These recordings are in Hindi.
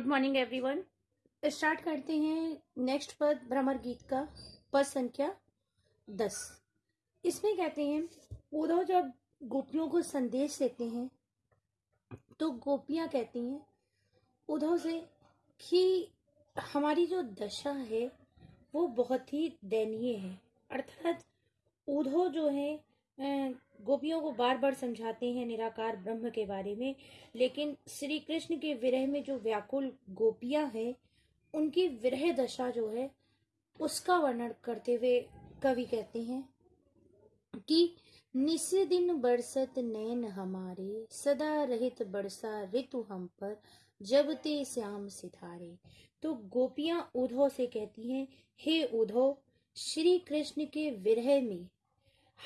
गुड मॉर्निंग एवरीवन स्टार्ट करते हैं नेक्स्ट पद, भ्रमर गीत का, पद संख्या दस। इसमें कहते हैं उद्धव जब गोपियों को संदेश देते हैं तो गोपियाँ कहती हैं उद्धव से कि हमारी जो दशा है, वो बहुत ही दयनीय है। अर्थात उद्धव जो है गोपियों को बार बार समझाते हैं निराकार ब्रह्म के बारे में, लेकिन श्री कृष्ण के विरह में जो व्याकुल गोपियाँ हैं, उनकी विरह दशा जो है, उसका वर्णन करते हुए कवि कहते हैं कि निस दिन बरसत नैन हमारे, सदा रहित बरसा ऋतु हम पर, जब ते श्याम सितारे तो गोपियाँ उधो से कहती हैं, हे उधो श्री कृष्ण के विरह में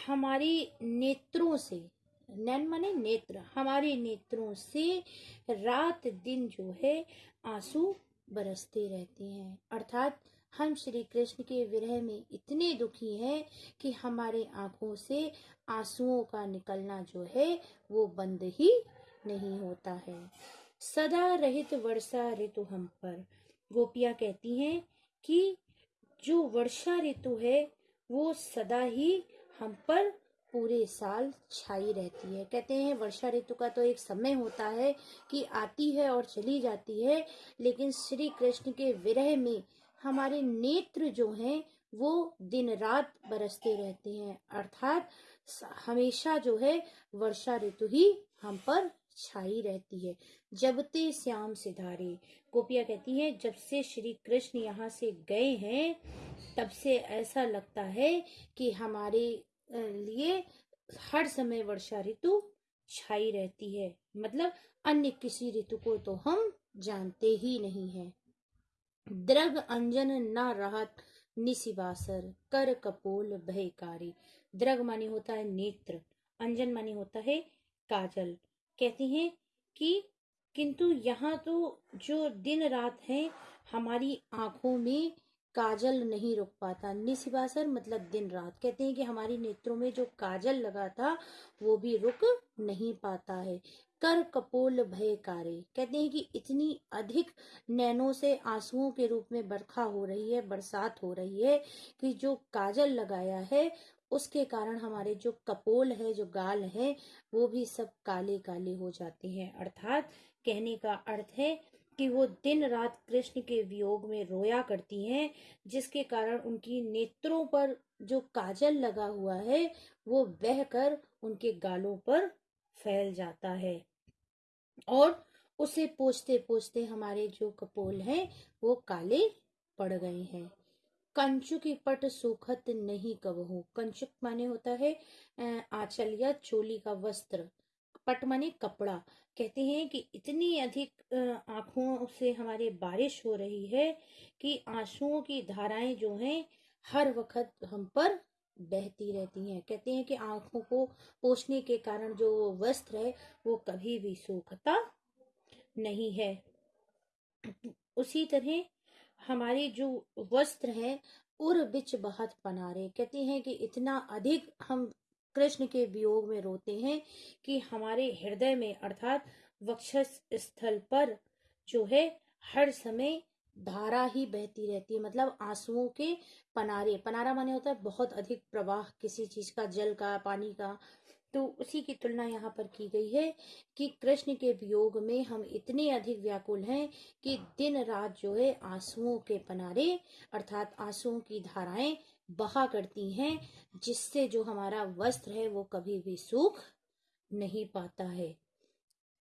हमारी नेत्रों से, नैन माने नेत्र, हमारे नेत्रों से रात दिन जो है, आँसू बरसते रहते हैं। अर्थात हम श्री कृष्ण के विरह में इतने दुखी हैं कि हमारे आँखों से आंसुओं का निकलना जो है, वो बंद ही नहीं होता है। सदा रहित वर्षा ऋतु हम पर। गोपिया कहती हैं कि जो वर्षा ऋतु है, वो सदा ही हम पर पूरे साल छाई रहती है। कहते हैं, वर्षा ऋतु का तो एक समय होता है कि आती है और चली जाती है, लेकिन श्री कृष्ण के विरह में हमारे नेत्र जो हैं, वो दिन रात बरसते रहते हैं। अर्थात हमेशा जो है, वर्षा ऋतु ही हम पर छाई रहती है। जब ते श्याम सिधारे, गोपिया कहती है, जब से श्री कृष्ण यहाँ से गए हैं, तब से ऐसा लगता है कि हमारे लिए हर समय वर्षा ऋतु छाई रहती है। मतलब अन्य किसी ऋतु को तो हम जानते ही नहीं है। द्रग अंजन न राहत निशिवासर कर कपोल भयकारी। द्रग मानी होता है नेत्र, अंजन मानी होता है काजल। कहती हैं कि किंतु यहाँ तो जो दिन रात है, हमारी आँखों में काजल नहीं रुक पाता। निशिवासर मतलब दिन रात कहते हैं कि हमारी नेत्रों में जो काजल लगा था, वो भी रुक नहीं पाता है। कर कपोल भयकारी कहते हैं कि इतनी अधिक नैनों से आंसुओं के रूप में बरखा हो रही है, बरसात हो रही है, कि जो काजल लगाया है उसके कारण हमारे जो कपोल है, जो गाल है, वो भी सब काले काले हो जाते हैं। अर्थात कहने का अर्थ है कि वो दिन रात कृष्ण के वियोग में रोया करती हैं, जिसके कारण उनकी नेत्रों पर जो काजल लगा हुआ है, वो बहकर उनके गालों पर फैल जाता है। और उसे पोछते पोछते हमारे जो कपोल हैं, वो काले पड़ गए हैं। कंचुक पट सुखत नहीं कबहू। कंचुक माने होता है आंचल या चोली का वस्त्र। पट माने कपड़ा। कहते हैं कि इतनी अधिक आँखों से हमारे बारिश हो रही है कि आंसुओं की धाराएँ जो हैं, हर वक्त हम पर बहती रहती हैं। कहते हैं कि आँखों को पोषने के कारण जो वस्त्र है, वो कभी भी सूखता नहीं है। उसी तरह हमारे जो वस्त्र है, उर बिच बहत पनारे कहते हैं कि इतना अधिक हम कृष्ण के वियोग में रोते हैं कि हमारे हृदय में, अर्थात वक्षस स्थल पर जो है, हर समय धारा ही बहती रहती है। मतलब आंसुओं के पनारे, पनारा माने होता है बहुत अधिक प्रवाह किसी चीज़ का, जल का, पानी का तो उसी की तुलना यहाँ पर की गई है कि कृष्ण के वियोग में हम इतने अधिक व्याकुल हैं कि दिन रात जो है आंसुओं के पनारे अर्थात आंसुओं की धाराएँ बहा करती हैं जिससे जो हमारा वस्त्र है वो कभी भी सूख नहीं पाता है।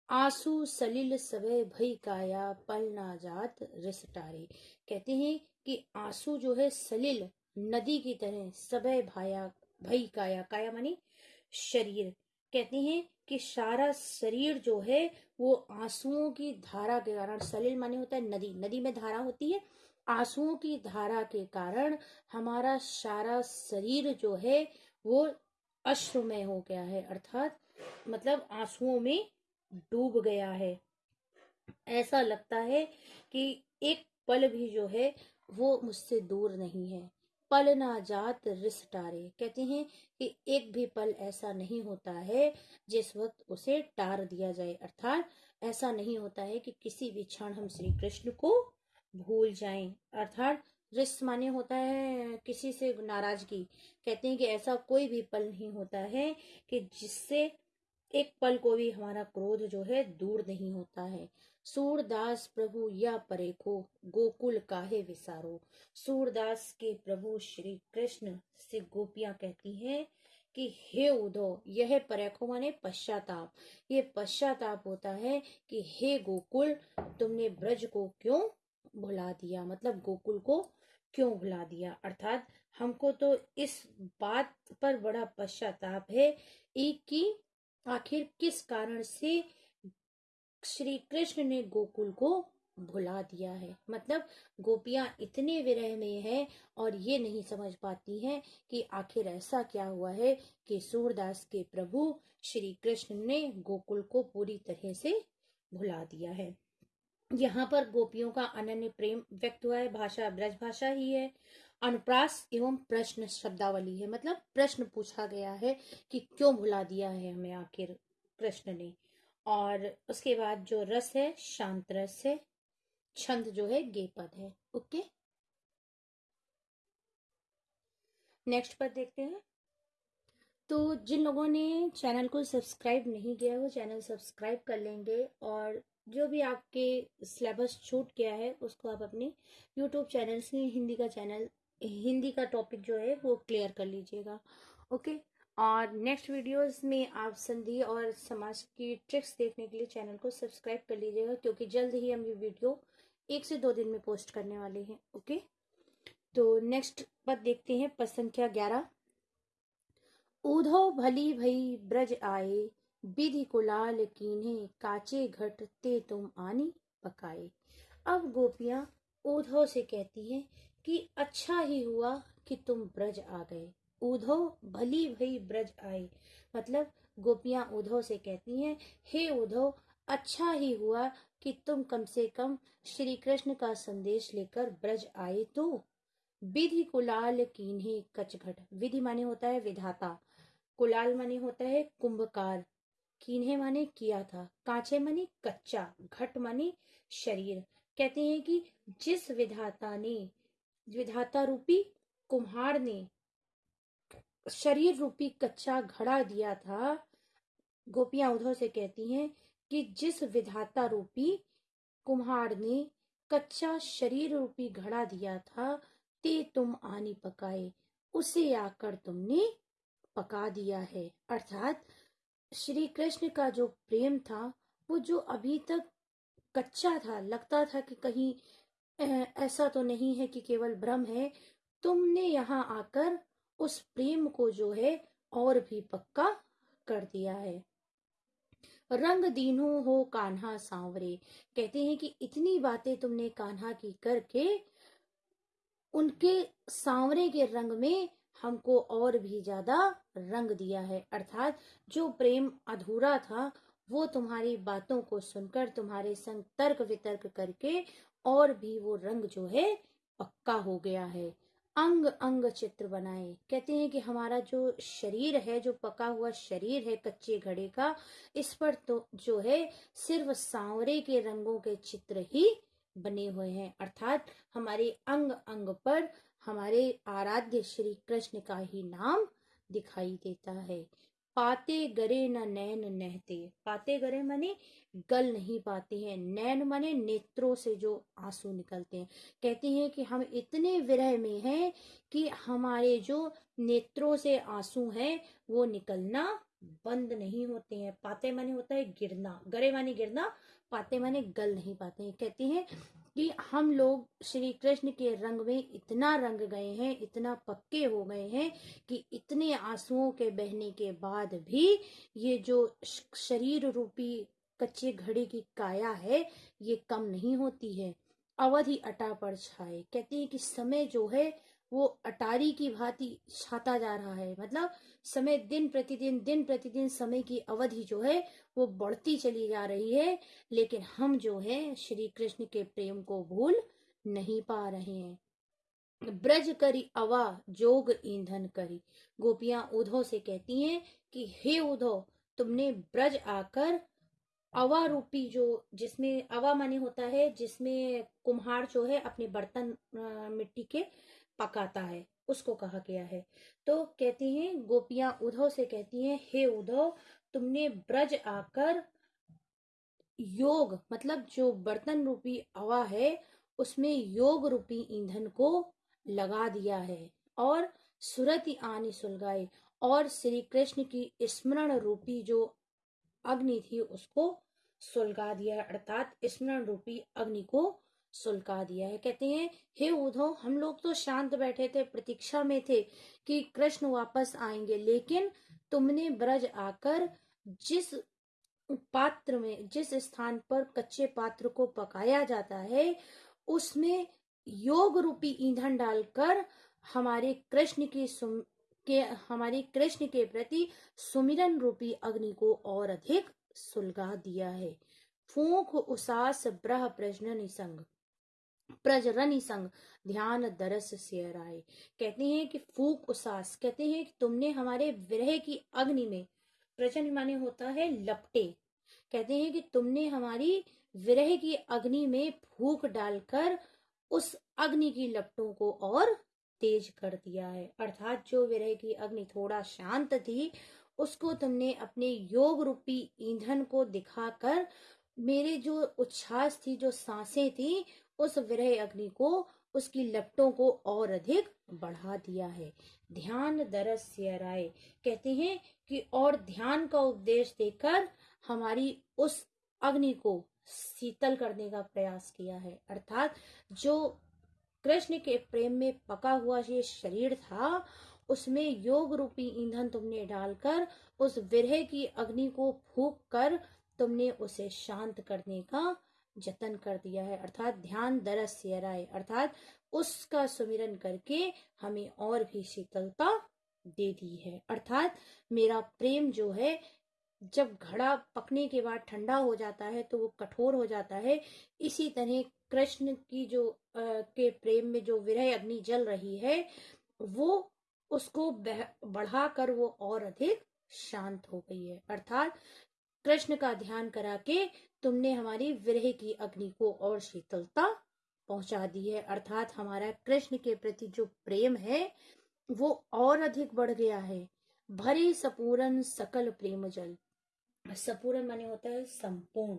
आँसू सलिल सबे भई काया पल ना जात रिसटारे कहते हैं कि आँसू जो है सलिल नदी की तरह सबे भाया भई काया काया मानी शरीर। कहते हैं कि सारा शरीर जो है, वो आंसुओं की धारा के कारण सलील माने होता है नदी। नदी में धारा होती है। आंसुओं की धारा के कारण हमारा सारा शरीर जो है, वो अश्रुमय हो गया है। अर्थात मतलब आंसुओं में डूब गया है। ऐसा लगता है कि एक पल भी जो है, वो मुझसे दूर नहीं है। पल ना जात रिस टारे। कहते हैं कि एक भी पल ऐसा नहीं होता है जिस वक्त उसे टार दिया जाए। अर्थात ऐसा नहीं होता है कि किसी भी क्षण हम श्री कृष्ण को भूल जाएँ। अर्थात रिस माने होता है किसी से नाराज़गी। कहते हैं कि ऐसा कोई भी पल नहीं होता है कि जिससे एक पल को भी हमारा क्रोध जो है दूर नहीं होता है। सूरदास प्रभु, या परेखो गोकुल काहे विसारो? सूरदास के प्रभु श्री कृष्ण से गोपियाँ कहती हैं कि, हे उदो, यह परेखो माने पश्चाताप। ये पश्चाताप होता है कि, हे गोकुल, तुमने ब्रज को क्यों भुला दिया? मतलब गोकुल को क्यों भुला दिया? अर्थात हमको तो इस बात पर बड़ा पश्चाताप है एक की आखिर किस कारण से श्री कृष्ण ने गोकुल को भुला दिया है। मतलब गोपियाँ इतने विरह में है और ये नहीं समझ पाती हैं कि आखिर ऐसा क्या हुआ है कि सूरदास के प्रभु श्री कृष्ण ने गोकुल को पूरी तरह से भुला दिया है। यहाँ पर गोपियों का अनन्य प्रेम व्यक्त हुआ है। भाषा ब्रज भाषा ही है। अनुप्रास एवं प्रश्न शब्दावली है। मतलब प्रश्न पूछा गया है कि क्यों भुला दिया है हमें आखिर कृष्ण ने। और उसके बाद जो रस है, शांत रस है, छंद जो है गे पद है, ओके? नेक्स्ट पद देखते हैं। तो जिन लोगों ने चैनल को सब्सक्राइब नहीं किया वो चैनल सब्सक्राइब कर लेंगे और जो भी आपके सिलेबस छूट गया है, उसको आप अपने यूट्यूब चैनल से हिंदी का चैनल हिंदी का टॉपिक जो है, वो क्लियर कर लीजिएगा, ओके? और नेक्स्ट वीडियोस में आप संधि और समाज की ट्रिक्स देखने के लिए चैनल को सब्सक्राइब कर लीजिएगा, क्योंकि जल्द ही हम ये वीडियो एक से दो दिन में पोस्ट करने वाले हैं ओके तो नेक्स्ट पद देखते हैं पद संख्या ग्यारह। ऊधो भली भई ब्रज आए विधि कुलाल कीन्हे, काचे घट ते तुम आनी पकाए। अब गोपियाँ ऊधो से कहती हैं कि अच्छा ही हुआ कि तुम ब्रज आ गए। उधो भली भई ब्रज आए मतलब गोपियाँ उधो से कहती हैं, हे उधो अच्छा ही हुआ कि तुम कम से कम श्री कृष्ण का संदेश लेकर ब्रज आए तो। विधि कुलाल कीन्हे कचघट। विधि माने होता है विधाता, कुलाल माने होता है कुंभकार। कीन्हे माने किया था, कांचे माने कच्चा, घट माने शरीर। कहते हैं कि जिस विधाता ने, विधाता रूपी कुम्हार ने शरीर रूपी कच्चा घड़ा दिया था। गोपियाँ उधर से कहती हैं कि जिस विधाता रूपी कुम्हार ने कच्चा शरीर रूपी घड़ा दिया था, ते तुम आनी पकाए। उसे आकर तुमने पका दिया है। अर्थात श्री कृष्ण का जो प्रेम था, वो जो अभी तक कच्चा था, लगता था कि कहीं ऐसा तो नहीं है कि केवल भ्रम है, तुमने यहाँ आकर उस प्रेम को जो है और भी पक्का कर दिया है। रंग दीनो हो कान्हा सांवरे। कहते हैं कि इतनी बातें तुमने कान्हा की करके उनके सांवरे के रंग में हमको और भी ज़्यादा रंग दिया है। अर्थात जो प्रेम अधूरा था, वो तुम्हारी बातों को सुनकर, तुम्हारे संग तर्क वितर्क करके और भी वो रंग जो है पक्का हो गया है। अंग अंग चित्र बनाए। कहते हैं कि हमारा जो शरीर है, जो पका हुआ शरीर है कच्चे घड़े का, इस पर तो जो है सिर्फ़ सांवरे के रंगों के चित्र ही बने हुए हैं। अर्थात हमारे अंग अंग पर हमारे आराध्य श्री कृष्ण का ही नाम दिखाई देता है। पाते गरे न नैन नहते। पाते गरे माने गल नहीं पाते हैं। नैन माने नेत्रों से जो आँसू निकलते हैं। कहते हैं कि हम इतने विरह में हैं कि हमारे जो नेत्रों से आँसू हैं, वो निकलना बंद नहीं होते हैं। पाते माने होता है गिरना। गरे माने गिरना, पाते माने गल नहीं पाते हैं। कहते हैं कि हम लोग श्री कृष्ण के रंग में इतना रंग गए हैं, इतना पक्के हो गए हैं कि इतने आंसुओं के बहने के बाद भी ये जो शरीर रूपी कच्चे घड़े की काया है, ये कम नहीं होती है। अवधि अटा पर छाए। कहते हैं कि समय जो है वो अटारी की भांति छाता जा रहा है। मतलब समय दिन प्रतिदिन दिन प्रतिदिन समय की अवधि जो है, वो बढ़ती चली जा रही है। लेकिन हम जो है, श्री कृष्ण के प्रेम को भूल नहीं पा रहे हैं। ब्रज करी अवा, जोग ईंधन करी। गोपियाँ उधो से कहती हैं कि, हे उधो, तुमने ब्रज आकर अवा रूपी जो, जिसमें अवा माने होता है, जिसमें कुम्हार जो है, अपने बर्तन मिट्टी के पकाता है, उसको कहा गया है। तो कहती हैं, गोपियाँ उधव से कहती हैं, हे उधव तुमने ब्रज आकर योग मतलब जो बर्तन रूपी अवा है, उसमें योग रूपी ईंधन को लगा दिया है और सुरति आनी सुलगाए और श्री कृष्ण की स्मरण रूपी जो अग्नि थी, उसको सुलगा दिया अर्थात स्मरण रूपी अग्नि को सुलगा दिया है। कहते हैं, हे उद्धव हम लोग तो शांत बैठे थे, प्रतीक्षा में थे कि कृष्ण वापस आएँगे। लेकिन तुमने ब्रज आकर जिस पात्र में, जिस स्थान पर कच्चे पात्र को पकाया जाता है, उसमें योग रूपी ईंधन डालकर हमारे कृष्ण की सुम, के, हमारे कृष्ण के प्रति सुमिरन रूपी अग्नि को और अधिक सुलगा दिया है। फूक, उसास, ब्रह प्रजन संग प्रजरन संग ध्यान दरस से राय कहते हैं कि फूक उसास। कहते हैं कि तुमने हमारे विरह की अग्नि में प्रजन माने होता है लपटे। कहते हैं कि तुमने हमारी विरह की अग्नि में फूक डालकर उस अग्नि की लपटों को और तेज कर दिया है। अर्थात जो विरह की अग्नि थोड़ा शांत थी, उसको तुमने अपने योग रूपी ईंधन को दिखाकर मेरे जो उच्छ्वास थी, जो साँसें थी उस विरह अग्नि को, उसकी लपटों को और अधिक बढ़ा दिया है। ध्यान दरस से राय। कहते हैं कि और ध्यान का उपदेश देकर हमारी उस अग्नि को शीतल करने का प्रयास किया है। अर्थात जो कृष्ण के प्रेम में पका हुआ ये शरीर था, उसमें योग रूपी ईंधन तुमने डालकर, उस विरह की अग्नि को फूक कर तुमने उसे शांत करने का जतन कर दिया है अर्थात ध्यान दरस से अर्थात उसका सुमिरन करके हमें और भी शीतलता दे दी है। अर्थात मेरा प्रेम जो है जब घड़ा पकने के बाद ठंडा हो जाता है तो वो कठोर हो जाता है। इसी तरह कृष्ण की जो आ, के प्रेम में जो विरह अग्नि जल रही है वो उसको बढ़ाकर वो और अधिक शांत हो गई है। अर्थात कृष्ण का ध्यान करा के तुमने हमारी विरह की अग्नि को और शीतलता पहुँचा दी है। अर्थात हमारा कृष्ण के प्रति जो प्रेम है, वो और अधिक बढ़ गया है। भरे सपूरन सकल प्रेम जल। सपूरन माने होता है संपूर्ण।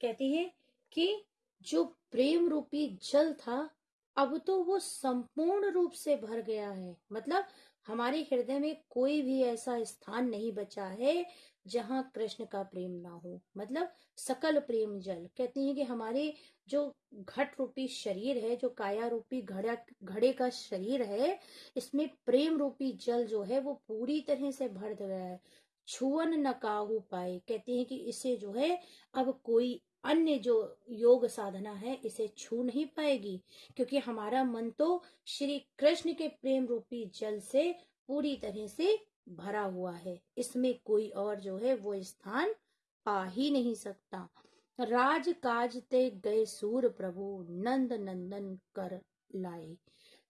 कहती है कि जो प्रेम रूपी जल था, अब तो वो संपूर्ण रूप से भर गया है। मतलब हमारे हृदय में कोई भी ऐसा स्थान नहीं बचा है जहाँ कृष्ण का प्रेम ना हो। मतलब सकल प्रेम जल। कहते हैं कि हमारे जो घट रूपी शरीर है, जो काया रूपी घड़ा, घड़े का शरीर है, इसमें प्रेम रूपी जल जो है वो पूरी तरह से भर गया है। छुअन न काहू पाए। कहते हैं कि इसे जो है अब कोई अन्य जो योग साधना है, इसे छू नहीं पाएगी, क्योंकि हमारा मन तो श्री कृष्ण के प्रेम रूपी जल से पूरी तरह से भरा हुआ है। इसमें कोई और जो है, वो स्थान पा ही नहीं सकता। राज काज ते गए सूर प्रभु, नंद नंदन कर लाए।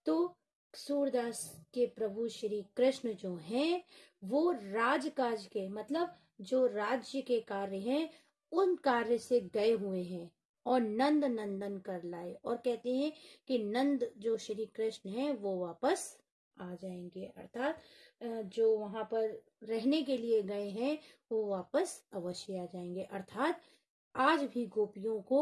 तो सूरदास के प्रभु श्री कृष्ण जो हैं, वो राजकाज के मतलब जो राज्य के कार्य हैं उन कार्य से गए हुए हैं और नंद नंदन कर लाए और कहते हैं कि नंद जो श्री कृष्ण है, वो वापस आ जाएँगे। अर्थात जो वहाँ पर रहने के लिए गए हैं, वो वापस अवश्य आ जाएँगे। अर्थात, आज भी गोपियों को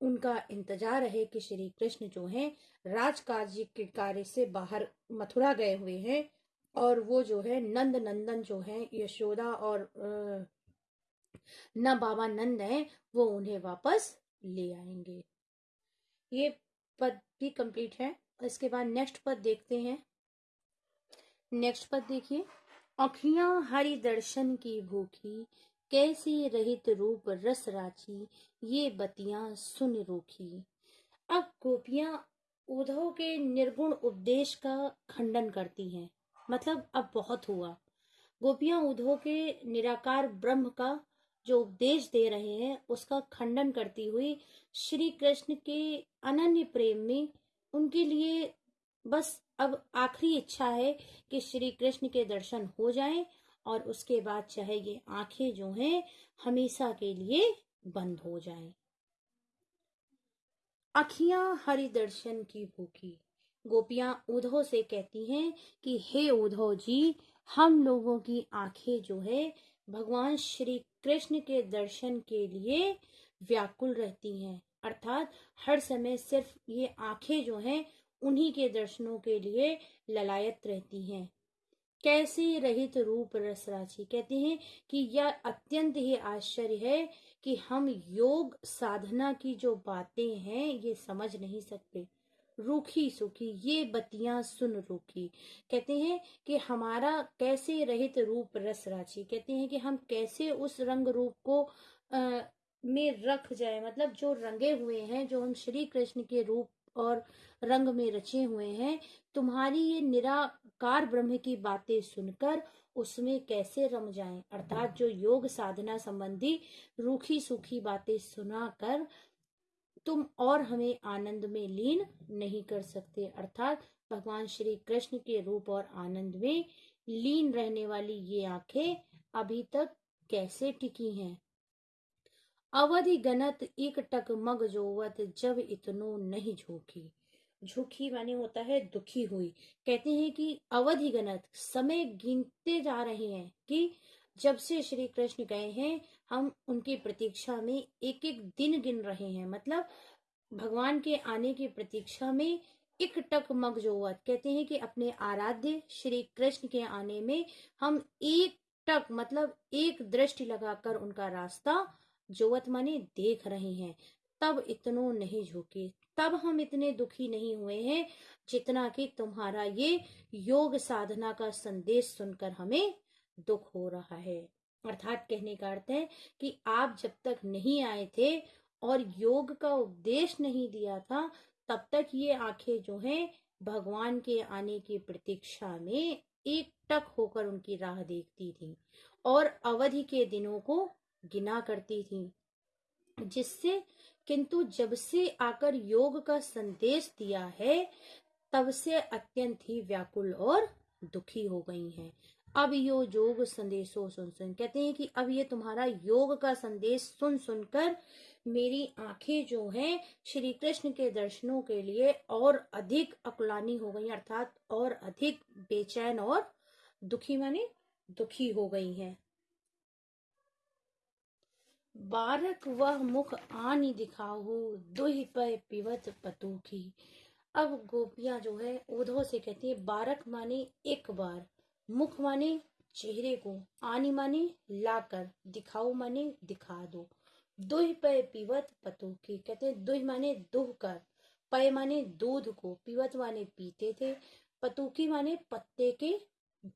उनका इंतज़ार है कि श्री कृष्ण जो है, राजकाज के कार्य से बाहर मथुरा गए हुए हैं और वो जो है, नंद नंदन जो है, यशोदा और न बाबा नंद है, वो उन्हें वापस ले आएँगे। ये पद भी कंप्लीट है। इसके बाद नेक्स्ट पद देखते हैं। नेक्स्ट पद देखिए। अखियाँ हरि दर्शन की भूखी, कैसी रहित रूप रस राची ये बतियाँ सुन रोखी। अब गोपियाँ उद्धव के निर्गुण उपदेश का खंडन करती हैं। मतलब अब बहुत हुआ। गोपियाँ उद्धव के निराकार ब्रह्म का जो उपदेश दे रहे हैं, उसका खंडन करती हुई श्री कृष्ण के अनन्य प्रेम में उनके लिए बस अब आखिरी इच्छा है कि श्री कृष्ण के दर्शन हो जाएँ और उसके बाद चाहे ये आँखें जो हैं, हमेशा के लिए बंद हो जाएँ। अखियाँ हरि दर्शन की भूखी, गोपियाँ उद्धव से कहती हैं कि, हे उद्धव जी, हम लोगों की आँखें जो है भगवान श्री कृष्ण के दर्शन के लिए व्याकुल रहती हैं। अर्थात हर समय सिर्फ़ ये आँखें जो हैं, उन्हीं के दर्शनों के लिए ललायत रहती हैं। कैसे रहित रूप रसराशि कहते हैं कि यह अत्यंत ही आश्चर्य है कि हम योग साधना की जो बातें हैं, ये समझ नहीं सकते। रूखी सुखी ये बतियाँ सुन रूखी। कहते हैं कि हमारा कैसे रहित रूप रस राशि कहते हैं कि हम कैसे उस रंग रूप को आ, में रख जाए मतलब जो रंगे हुए हैं जो हम श्री कृष्ण के रूप और रंग में रचे हुए हैं तुम्हारी ये निराकार ब्रह्म की बातें सुनकर उसमें कैसे रम जाएँ? अर्थात जो योग साधना संबंधी रूखी सूखी बातें सुनाकर तुम और हमें आनंद में लीन नहीं कर सकते। अर्थात भगवान श्री कृष्ण के रूप और आनंद में लीन रहने वाली ये आँखें अभी तक कैसे टिकी हैं? अवधि गणत एक टक मग जोवत जब इतनो नहीं झोंकी। झुकी माने होता है दुखी हुई। कहते हैं कि अवधि गणत समय गिनते जा रहे हैं कि जब से श्री कृष्ण गए हैं हम उनकी प्रतीक्षा में एक एक दिन गिन रहे हैं। मतलब भगवान के आने की प्रतीक्षा में एक टक मग जोवत कहते हैं कि अपने आराध्य श्री कृष्ण के आने में हम एक टक मतलब एक दृष्टि लगाकर उनका रास्ता जोवत माने देख रहे हैं। तब इतनो नहीं झुके, तब हम इतने दुखी नहीं हुए हैं जितना कि तुम्हारा ये योग साधना का संदेश सुनकर हमें दुख हो रहा है। अर्थात कहने का अर्थ है कि आप जब तक नहीं आए थे और योग का उपदेश नहीं दिया था, तब तक ये आँखें जो हैं, भगवान के आने की प्रतीक्षा में एक टक होकर उनकी राह देखती थी और अवधि के दिनों को गिना करती थी, जिससे किंतु जब से आकर योग का संदेश दिया है, तब से अत्यंत ही व्याकुल और दुखी हो गई हैं। अब यो योग संदेशो सुन सुन। कहते हैं कि अब ये तुम्हारा योग का संदेश सुन सुनकर मेरी आँखें जो हैं, श्री कृष्ण के दर्शनों के लिए और अधिक अकुलानी हो गई अर्थात और अधिक बेचैन और दुखी माने दुखी हो गई हैं। बारक वह मुख आनी दिखाओ दुह पे पिवत पतू की अब गोपियाँ जो है उधो से कहती है, बारक माने एक बार। मुख माने चेहरे को, आनी माने लाकर दिखाओ माने दिखा दो। दुह पे पिवत पतू की कहते हैं, दुह माने दुह कर पय माने दूध को, पिवत माने पीते थे पतुकी माने पत्ते के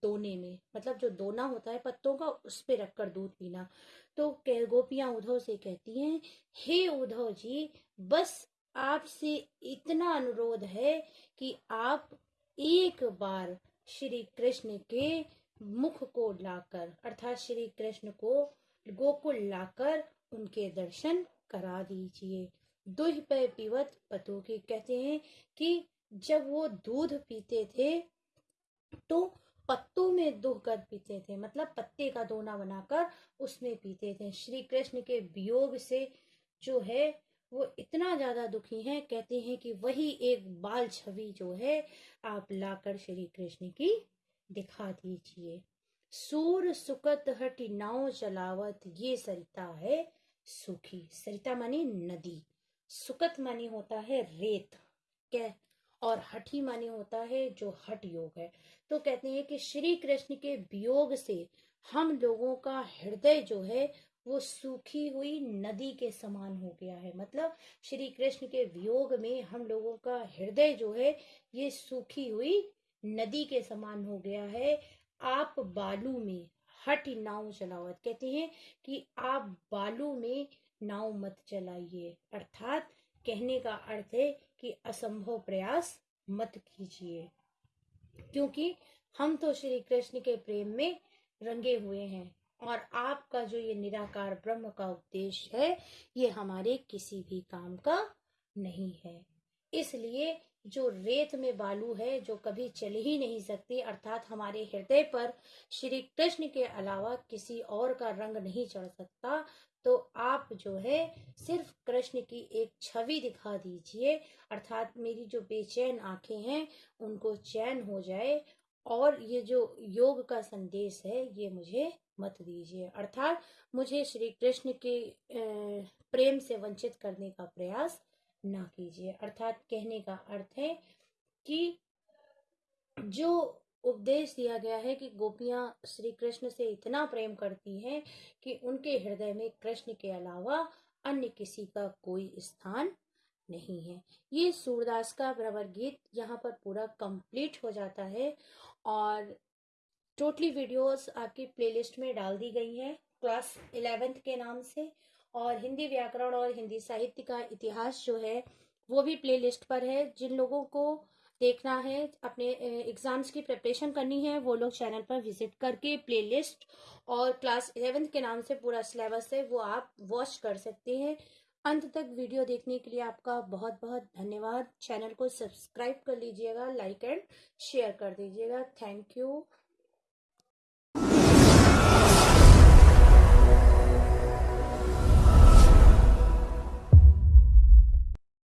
दोने में मतलब जो दोना होता है पत्तों का, उस पे रखकर दूध पीना। तो गोपियाँ उद्धव से कहती हैं, हे उद्धव जी, बस आपसे इतना अनुरोध है कि आप एक बार श्री कृष्ण के मुख को लाकर, अर्थात श्री कृष्ण को गोकुल लाकर उनके दर्शन करा दीजिए। दुह पे पीवत पतु की कहते हैं कि जब वो दूध पीते थे तो पत्तों में दुह कर पीते थे मतलब पत्ते का दोना बनाकर उसमें पीते थे। श्री कृष्ण के वियोग से जो है वो इतना ज़्यादा दुखी हैं, कहते हैं कि वही एक बाल छवि जो है, आप लाकर श्री कृष्ण की दिखा दीजिए। सूर सुकत हटी नाव चलावत, ये सरिता है सुखी। सरिता मानी नदी। सुकत मानी होता है रेत क्या और हठी माने होता है जो हट योग है। तो कहते हैं कि श्री कृष्ण के वियोग से हम लोगों का हृदय जो है वो सूखी हुई नदी के समान हो गया है। मतलब श्री कृष्ण के वियोग में हम लोगों का हृदय जो है, ये सूखी हुई नदी के समान हो गया है। आप बालू में हट नाव चलावत। कहते हैं कि आप बालू में नाव मत चलाइए। अर्थात कहने का अर्थ है कि असंभव प्रयास मत कीजिए। क्योंकि हम तो श्री कृष्ण के प्रेम में रंगे हुए हैं। और आपका जो ये निराकार ब्रह्म का उपदेश है, ये हमारे किसी भी काम का नहीं है। इसलिए जो रेत में बालू है, जो कभी चल ही नहीं सकती, अर्थात हमारे हृदय पर श्री कृष्ण के अलावा किसी और का रंग नहीं चढ़ सकता तो आप जो है, सिर्फ़ कृष्ण की एक छवि दिखा दीजिए, अर्थात मेरी जो बेचैन आँखें हैं, उनको चैन हो जाए, और ये जो योग का संदेश है, ये मुझे मत दीजिए अर्थात मुझे श्री कृष्ण के प्रेम से वंचित करने का प्रयास ना कीजिए। अर्थात कहने का अर्थ है कि जो उपदेश दिया गया है कि गोपियाँ श्री कृष्ण से इतना प्रेम करती हैं कि उनके हृदय में कृष्ण के अलावा अन्य किसी का कोई स्थान नहीं है। ये सूरदास का भ्रमर गीत यहाँ पर पूरा कंप्लीट हो जाता है और टोटली वीडियोस आपकी प्लेलिस्ट में डाल दी गई हैं क्लास इलेवेंथ के नाम से, और हिंदी व्याकरण और हिंदी साहित्य का इतिहास जो है, वो भी प्ले लिस्ट पर है। जिन लोगों को देखना है, अपने एग्ज़ाम्स की प्रिपरेशन करनी है, वो लोग चैनल पर विज़िट करके प्ले लिस्ट और क्लास इलेवेंथ के नाम से पूरा सिलेबस है, वो आप वॉच कर सकते हैं। अंत तक वीडियो देखने के लिए आपका बहुत बहुत धन्यवाद। चैनल को सब्सक्राइब कर लीजिएगा लाइक एंड शेयर कर दीजिएगा। Thank you